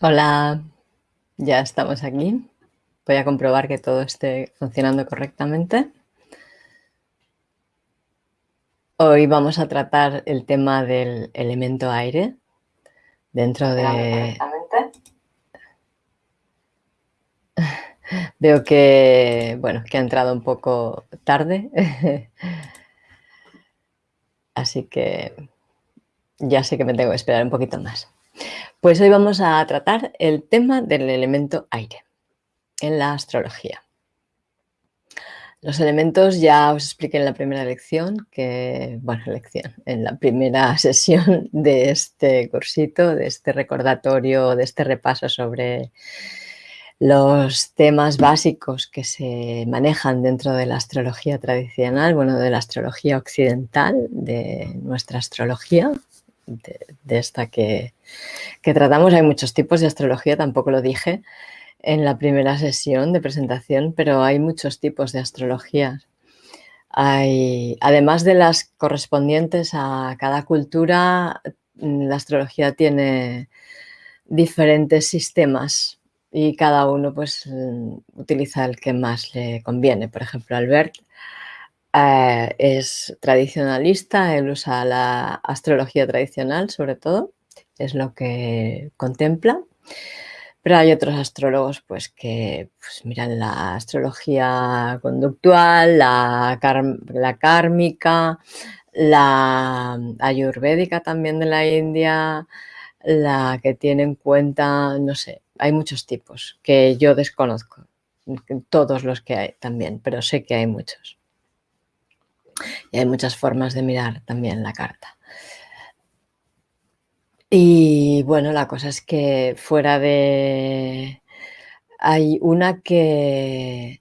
Hola, ya estamos aquí. Voy a comprobar que todo esté funcionando correctamente. Hoy vamos a tratar el tema del elemento aire dentro de... Veo que, bueno, que ha entrado un poco tarde, así que ya sé que me tengo que esperar un poquito más. Pues hoy vamos a tratar el tema del elemento aire en la astrología. Los elementos ya os expliqué en la primera lección, que, bueno, lección, en la primera sesión de este cursito, de este recordatorio, de este repaso sobre los temas básicos que se manejan dentro de la astrología tradicional, bueno, de la astrología occidental, de nuestra astrología, de, esta que, que, tratamos. Hay muchos tipos de astrología, tampoco lo dije en la primera sesión de presentación, pero hay muchos tipos de astrología. Hay, además de las correspondientes a cada cultura, la astrología tiene diferentes sistemas y cada uno pues utiliza el que más le conviene. Por ejemplo, Albert eh, es tradicionalista, él usa la astrología tradicional sobre todo, es lo que contempla. Pero hay otros astrólogos pues, que pues, miran la astrología conductual, la, la kármica, la ayurvédica también de la India, la que tiene en cuenta, no sé, hay muchos tipos que yo desconozco, todos los que hay también, pero sé que hay muchos. Y hay muchas formas de mirar también la carta. Y bueno, la cosa es que fuera de... Hay una que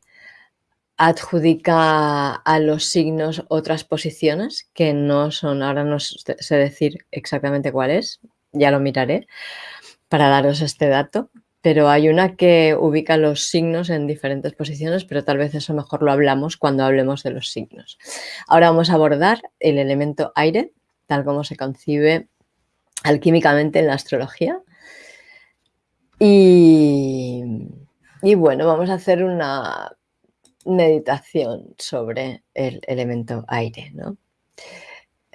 adjudica a los signos otras posiciones que no son, ahora no sé decir exactamente cuál es, ya lo miraré para daros este dato, pero hay una que ubica los signos en diferentes posiciones, pero tal vez eso mejor lo hablamos cuando hablemos de los signos. Ahora vamos a abordar el elemento aire, tal como se concibe alquímicamente en la astrología. Y, bueno, vamos a hacer una meditación sobre el elemento aire, ¿no?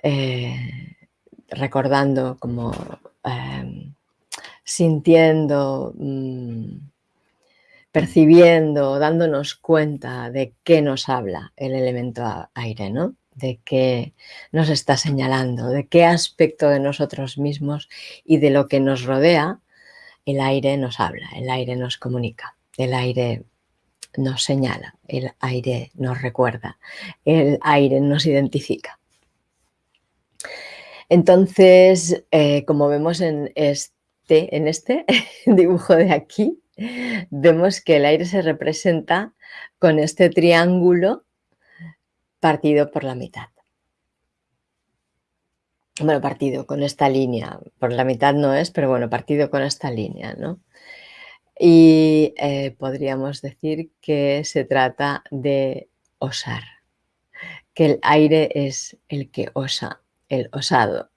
Eh, recordando como em, sintiendo, mm, percibiendo, dándonos cuenta de qué nos habla el elemento aire, ¿no? De qué nos está señalando, de qué aspecto de nosotros mismos y de lo que nos rodea, el aire nos habla, el aire nos comunica, el aire nos señala, el aire nos recuerda, el aire nos identifica. Entonces, eh, como vemos en este, en este dibujo de aquí, vemos que el aire se representa con este triángulo partido por la mitad. Bueno, partido con esta línea, por la mitad no es, pero bueno, partido con esta línea, ¿no? Y eh, podríamos decir que se trata de osar, que el aire es el que osa, el osado.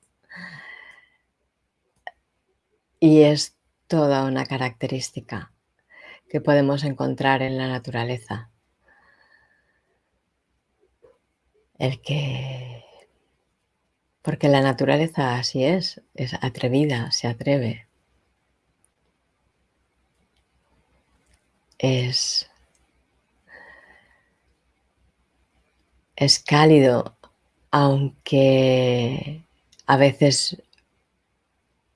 Y es toda una característica que podemos encontrar en la naturaleza. El que... Porque la naturaleza así es, es atrevida, se atreve. Es, es cálido, aunque a veces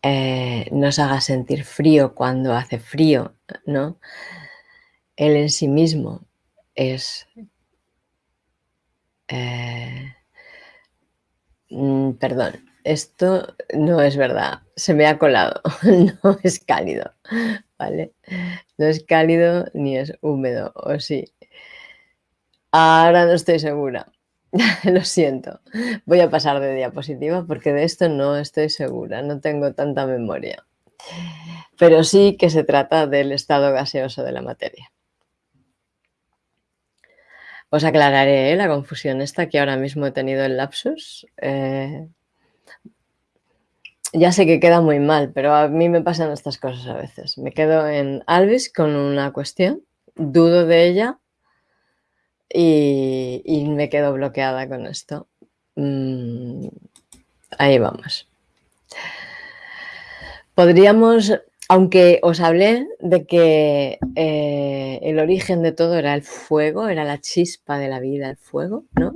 eh, nos haga sentir frío cuando hace frío, ¿no? Él en sí mismo es eh, mm, perdón, esto no es verdad, se me ha colado, no es cálido, ¿vale? No es cálido ni es húmedo, o sí. Ahora no estoy segura, lo siento. Voy a pasar de diapositiva porque de esto no estoy segura, no tengo tanta memoria. Pero sí que se trata del estado gaseoso de la materia. Os aclararé ¿eh? la confusión esta que ahora mismo he tenido el lapsus. Eh, ya sé que queda muy mal, pero a mí me pasan estas cosas a veces. Me quedo en Alvis con una cuestión, dudo de ella y, me quedo bloqueada con esto. Mm, ahí vamos. Podríamos, aunque os hablé de que eh, el origen de todo era el fuego, era la chispa de la vida, el fuego, ¿no?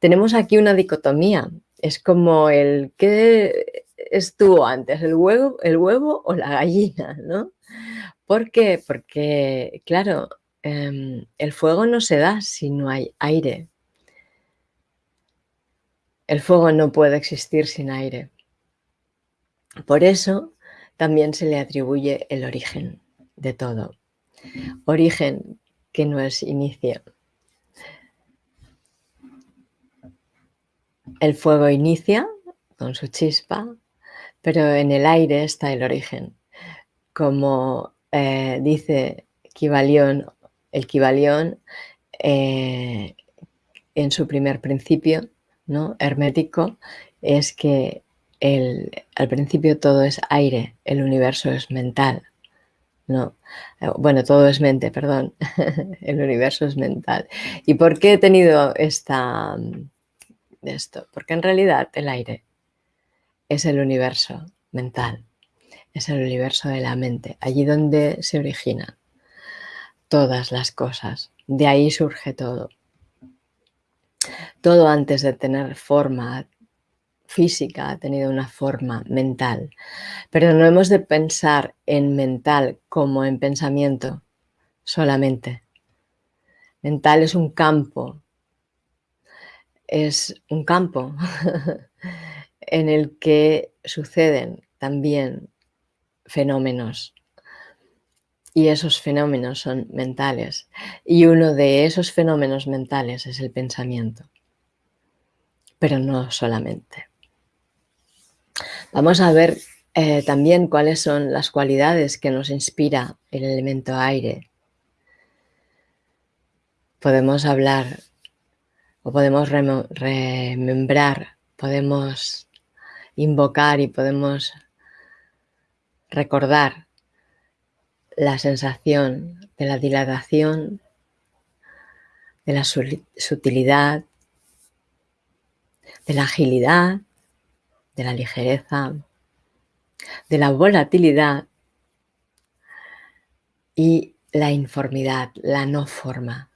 Tenemos aquí una dicotomía. Es como el que estuvo antes, el huevo, el huevo o la gallina, ¿no? ¿Por qué? Porque, claro, em, el fuego no se da si no hay aire. El fuego no puede existir sin aire. Por eso también se le atribuye el origen de todo. Origen que no es inicio. El fuego inicia con su chispa, pero en el aire está el origen. Como eh, dice Kibalión, el Kibalión eh, en su primer principio, ¿no? hermético, es que al principio todo es aire, el universo es mental. No, eh, bueno, todo es mente, perdón. el universo es mental. ¿Y por qué he tenido esta, esto? Porque en realidad el aire es el universo mental, es el universo de la mente, allí donde se originan todas las cosas, de ahí surge todo. Todo antes de tener forma física ha tenido una forma mental, pero no hemos de pensar en mental como en pensamiento solamente. Mental es un campo, es un campo en el que suceden también fenómenos. Y esos fenómenos son mentales. Y uno de esos fenómenos mentales es el pensamiento, pero no solamente. Vamos a ver eh, también cuáles son las cualidades que nos inspira el elemento aire. Podemos hablar o podemos remembrar, podemos invocar y podemos recordar la sensación de la dilatación, de la sutilidad, de la agilidad, de la ligereza, de la volatilidad y la informidad, la no forma.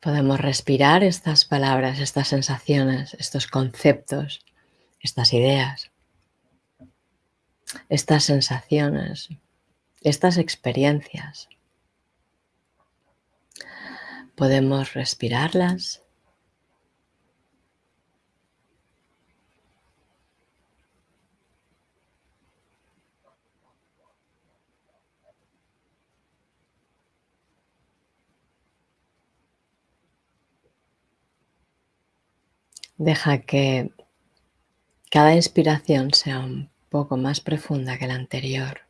Podemos respirar estas palabras, estas sensaciones, estos conceptos, estas ideas, estas sensaciones, estas experiencias. Podemos respirarlas Deja que cada inspiración sea un poco más profunda que la anterior.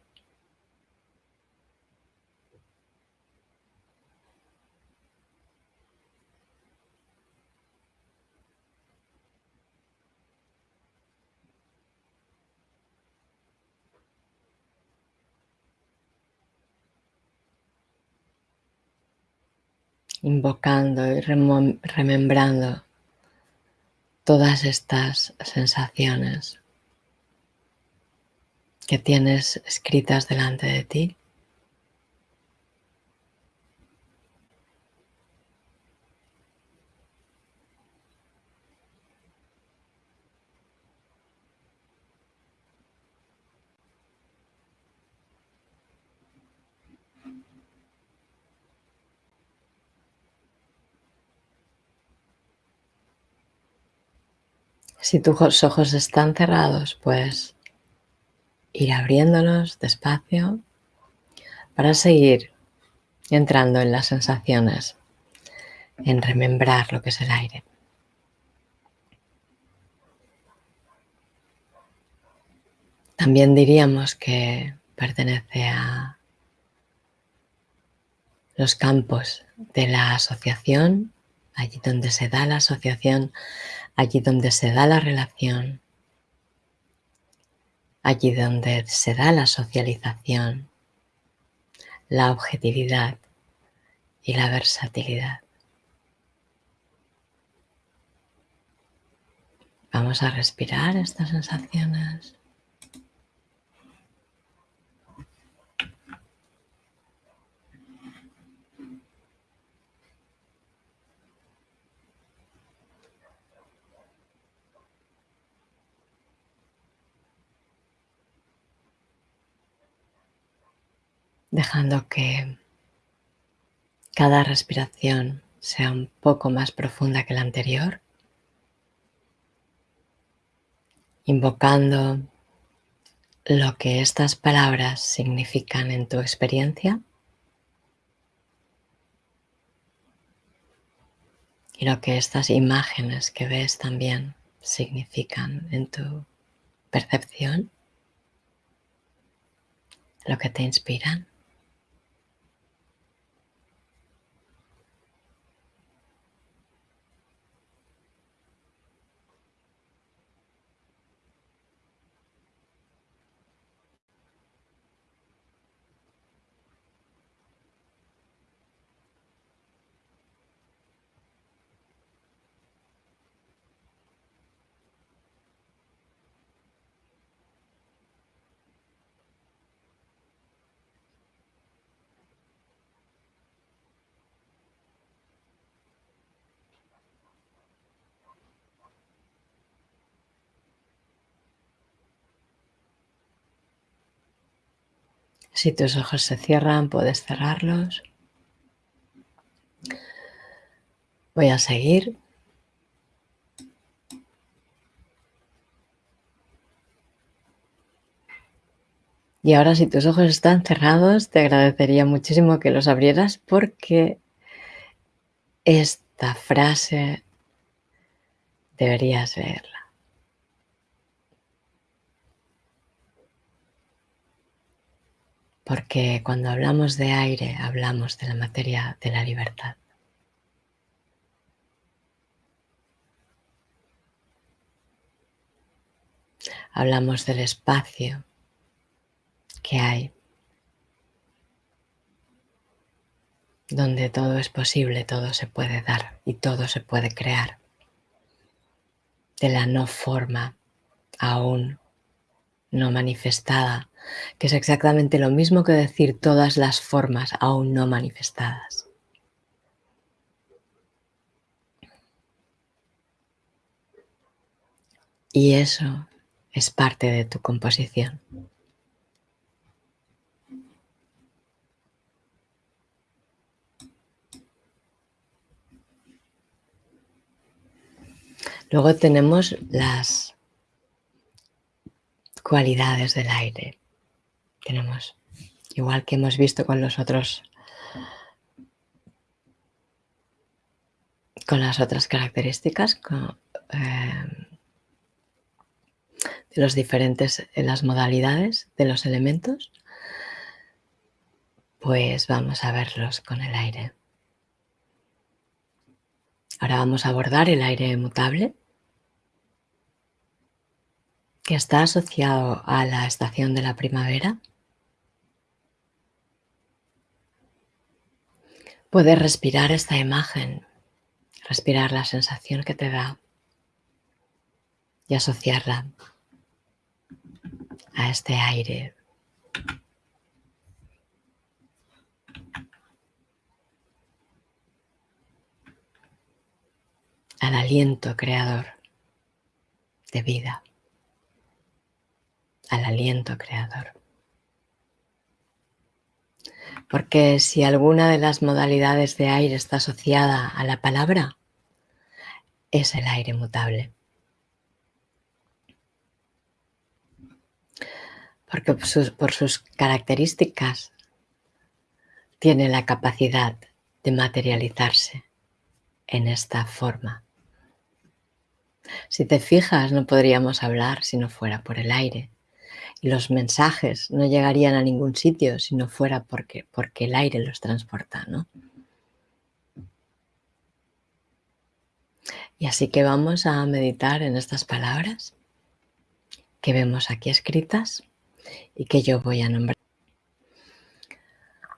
invocando y remembrando todas estas sensaciones que tienes escritas delante de ti. Si tus ojos están cerrados, pues ir abriéndolos despacio para seguir entrando en las sensaciones, en remembrar lo que es el aire. También diríamos que pertenece a los campos de la asociación, allí donde se da la asociación, allí donde se da la relación, allí donde se da la socialización, la objetividad y la versatilidad. Vamos a respirar estas sensaciones. Dejando que cada respiración sea un poco más profunda que la anterior, invocando lo que estas palabras significan en tu experiencia y lo que estas imágenes que ves también significan en tu percepción, lo que te inspiran. Si tus ojos se cierran, puedes cerrarlos. Voy a seguir. Y ahora si tus ojos están cerrados, te agradecería muchísimo que los abrieras porque esta frase deberías verla. Porque cuando hablamos de aire hablamos de la materia de la libertad. Hablamos del espacio que hay, donde todo es posible, todo se puede dar y todo se puede crear, de la no forma aún no manifestada, que es exactamente lo mismo que decir todas las formas aún no manifestadas. Y eso es parte de tu composición. Luego tenemos las cualidades del aire. Tenemos, igual que hemos visto con los otros, con las otras características, eh, de los diferentes, en las modalidades de los elementos, pues vamos a verlos con el aire. Ahora vamos a abordar el aire mutable que está asociado a la estación de la primavera. Puedes respirar esta imagen, respirar la sensación que te da y asociarla a este aire. al aliento creador de vida al aliento creador. Porque si alguna de las modalidades de aire está asociada a la palabra, es el aire mutable. Porque por sus, características tiene la capacidad de materializarse en esta forma. Si te fijas, no podríamos hablar si no fuera por el aire los mensajes no llegarían a ningún sitio si no fuera porque, porque el aire los transporta, ¿no? Y así que vamos a meditar en estas palabras que vemos aquí escritas y que yo voy a nombrar.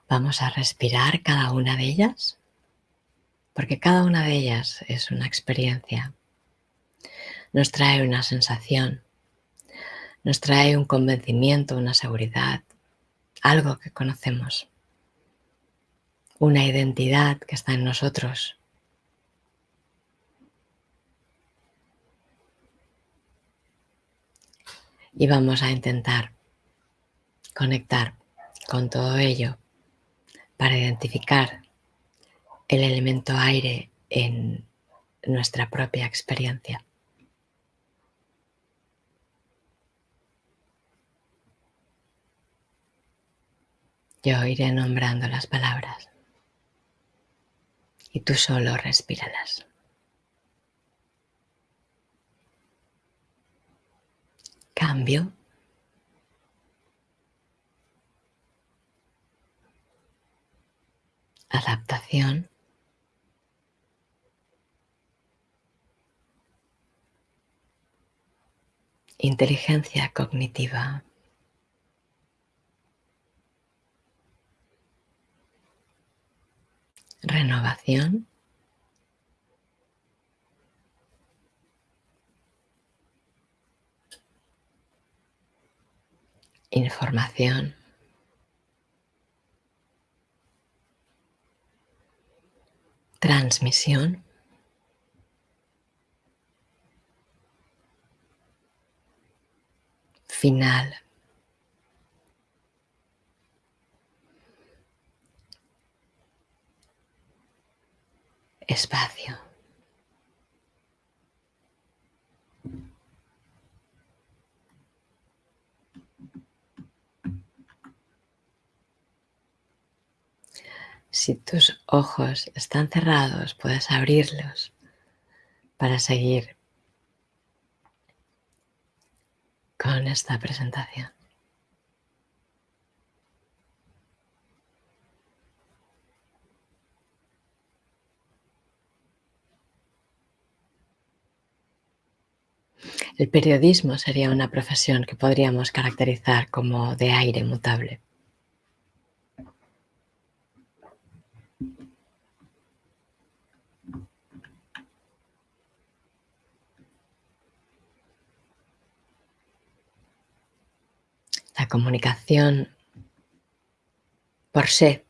Vamos a respirar cada una de ellas, porque cada una de ellas es una experiencia. Nos trae una sensación, nos trae un convencimiento, una seguridad, algo que conocemos, una identidad que está en nosotros. Y vamos a intentar conectar con todo ello para identificar el elemento aire en nuestra propia experiencia. Yo iré nombrando las palabras y tú solo respíralas. Cambio. Adaptación. Inteligencia cognitiva. Renovación. Información. Transmisión. Final. Espacio. Si tus ojos están cerrados, puedes abrirlos para seguir con esta presentación. El periodismo sería una profesión que podríamos caracterizar como de aire mutable. La comunicación por se,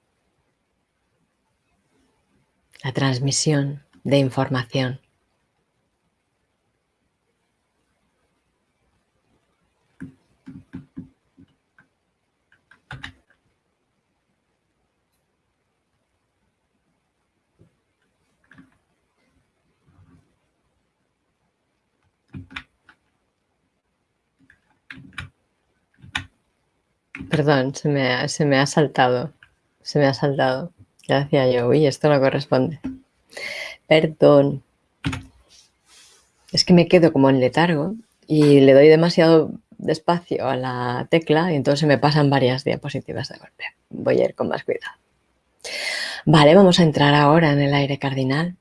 la transmisión de información Perdón, se me, ha, se me ha saltado. Se me ha saltado. Ya decía yo, uy, esto no corresponde. Perdón. Es que me quedo como en letargo y le doy demasiado despacio a la tecla y entonces me pasan varias diapositivas de golpe. Voy a ir con más cuidado. Vale, vamos a entrar ahora en el aire cardinal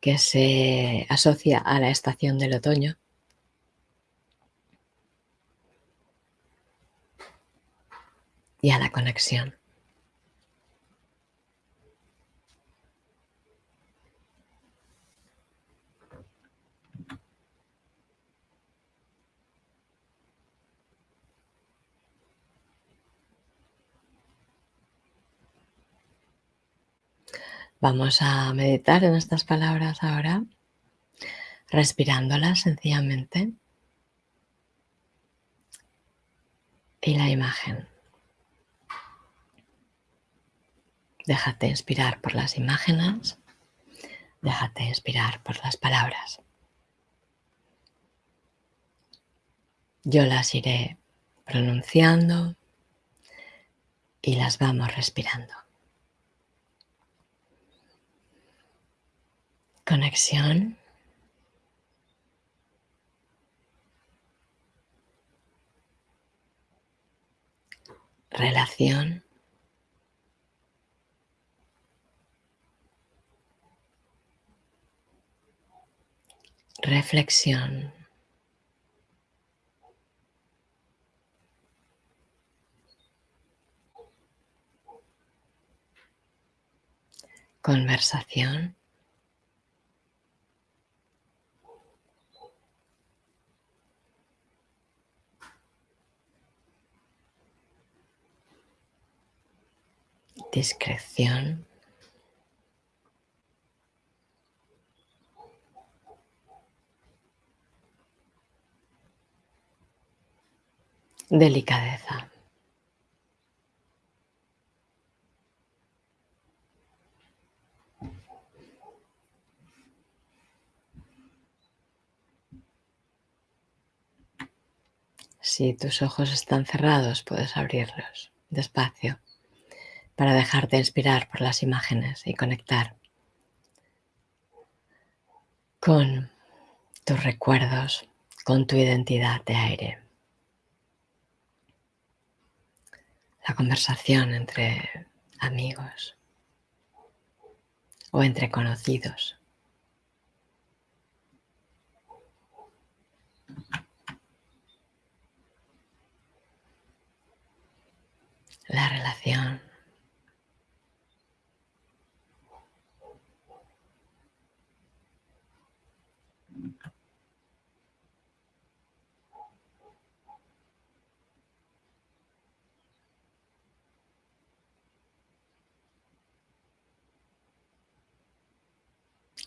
que se asocia a la estación del otoño. Y a la conexión. Vamos a meditar en estas palabras ahora, respirándolas sencillamente. Y la imagen. Déjate inspirar por las imágenes, déjate inspirar por las palabras. Yo las iré pronunciando y las vamos respirando. Conexión. Relación. Reflexión. Conversación. Discreción. Delicadeza. Si tus ojos están cerrados, puedes abrirlos despacio para dejarte inspirar por las imágenes y conectar con tus recuerdos, con tu identidad de aire. La conversación entre amigos o entre conocidos. La relación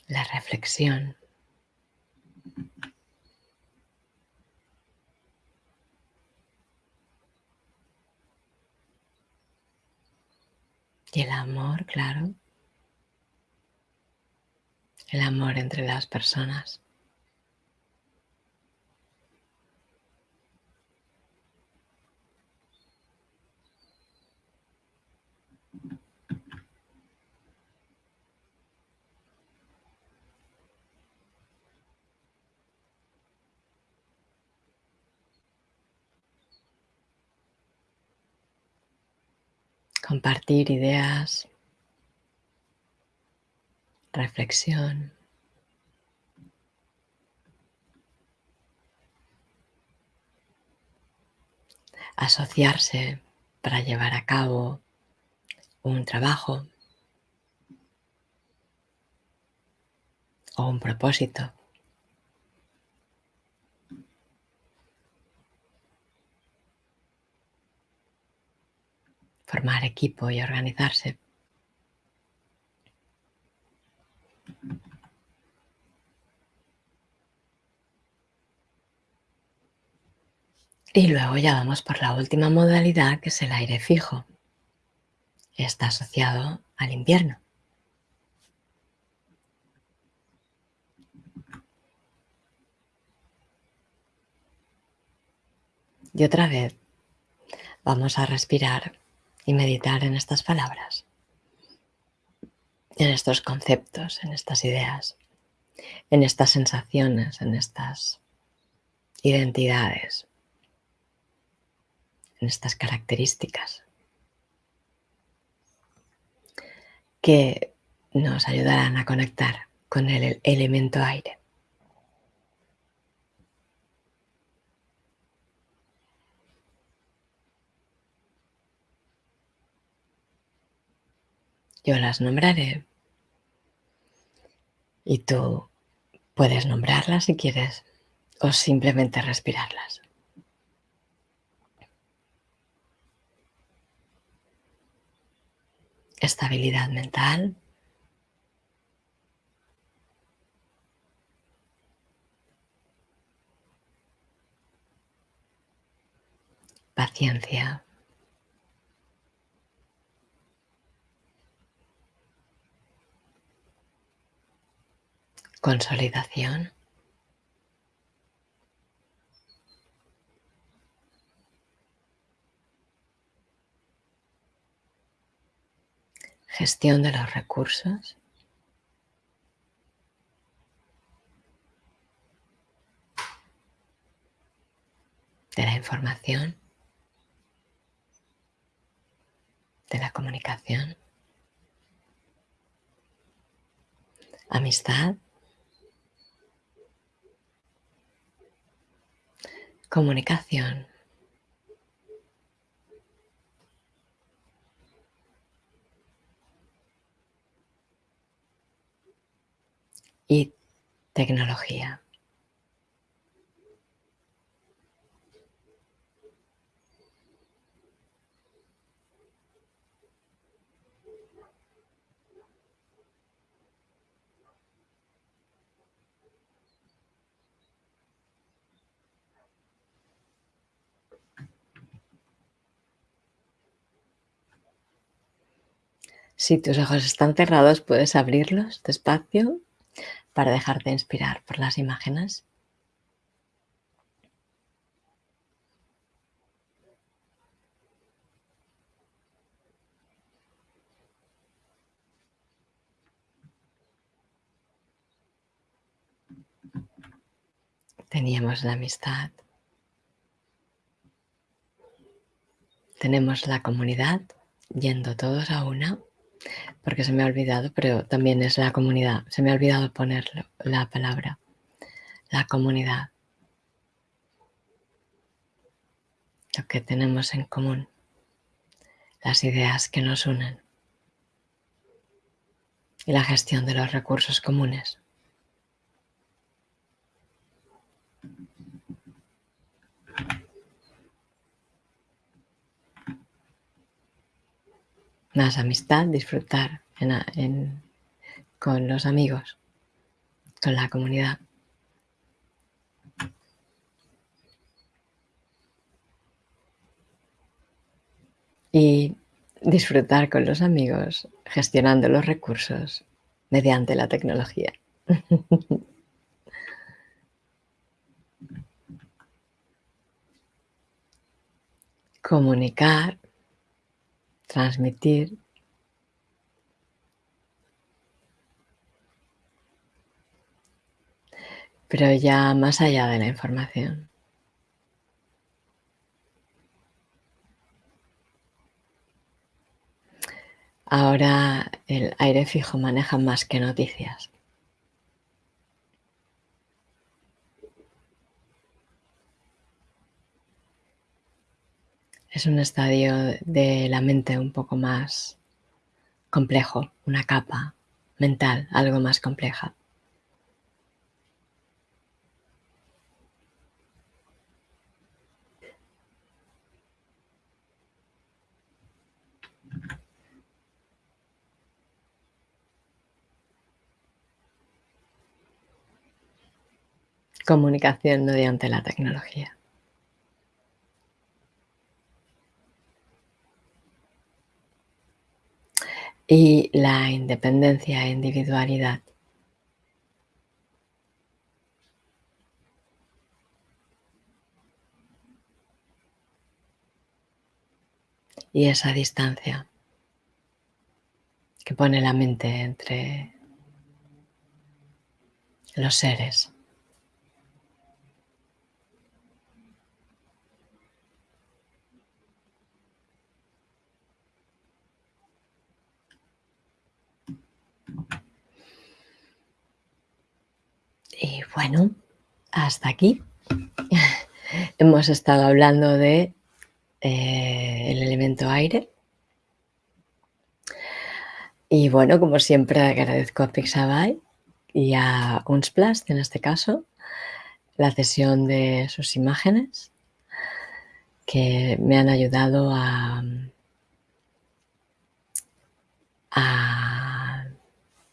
la reflexión. Y el amor, claro. El amor entre las personas. Compartir ideas, reflexión. asociarse para llevar a cabo un trabajo o un propósito. Formar equipo y organizarse. Y luego ya vamos por la última modalidad que es el aire fijo. Está asociado al invierno. Y otra vez vamos a respirar y meditar en estas palabras, en estos conceptos, en estas ideas, en estas sensaciones, en estas identidades, en estas características que nos ayudarán a conectar con el elemento aire. Yo las nombraré y tú puedes nombrarlas si quieres o simplemente respirarlas. Estabilidad mental. Paciencia. Consolidación. Gestión de los recursos. De la información. De la comunicación. Amistad. Comunicación. y tecnología. Si tus ojos están cerrados, puedes abrirlos despacio para dejarte inspirar por las imágenes. Teníamos la amistad. Tenemos la comunidad yendo todos a una porque se me ha olvidado, pero también es la comunidad. Se me ha olvidado poner la palabra, la comunidad. Lo que tenemos en común, las ideas que nos unen y la gestión de los recursos comunes. Más amistad, disfrutar con los amigos, con la comunidad. Y disfrutar con los amigos gestionando los recursos mediante la tecnología. Comunicar transmitir pero ya más allá de la información. Ahora el aire fijo maneja más que noticias. Es un estadio de la mente un poco más complejo, una capa mental algo más compleja. Comunicación mediante la tecnología. Y la independencia e individualidad. Y esa distancia que pone la mente entre los seres. Y bueno, hasta aquí. Hemos estado hablando de eh, el elemento aire. Y bueno, como siempre agradezco a Pixabay y a Unsplast en este caso la cesión de sus imágenes que me han ayudado a,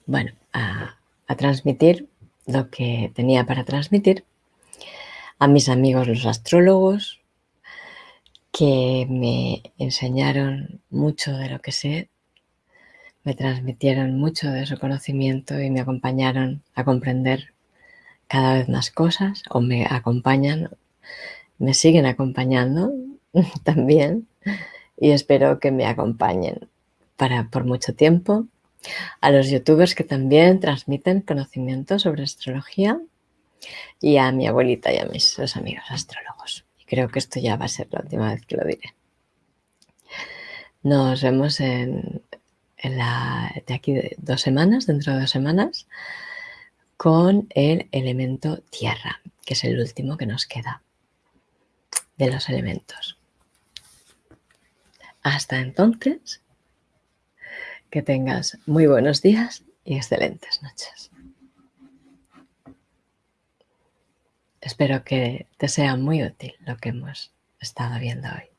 bueno, a transmitir lo que tenía para transmitir a mis amigos los astrólogos que me enseñaron mucho de lo que sé, me transmitieron mucho de su conocimiento y me acompañaron a comprender cada vez más cosas o me acompañan, me siguen acompañando también y espero que me acompañen para por mucho tiempo a los youtubers que también transmiten conocimiento sobre astrología y a mi abuelita y a mis amigos astrólogos. Y creo que esto ya va a ser la última vez que lo diré. Nos vemos en, la, de aquí de dos semanas, dentro de dos semanas, con el elemento tierra, que es el último que nos queda. de los elementos. Hasta entonces, que tengas muy buenos días y excelentes noches. Espero que te sea muy útil lo que hemos estado viendo hoy.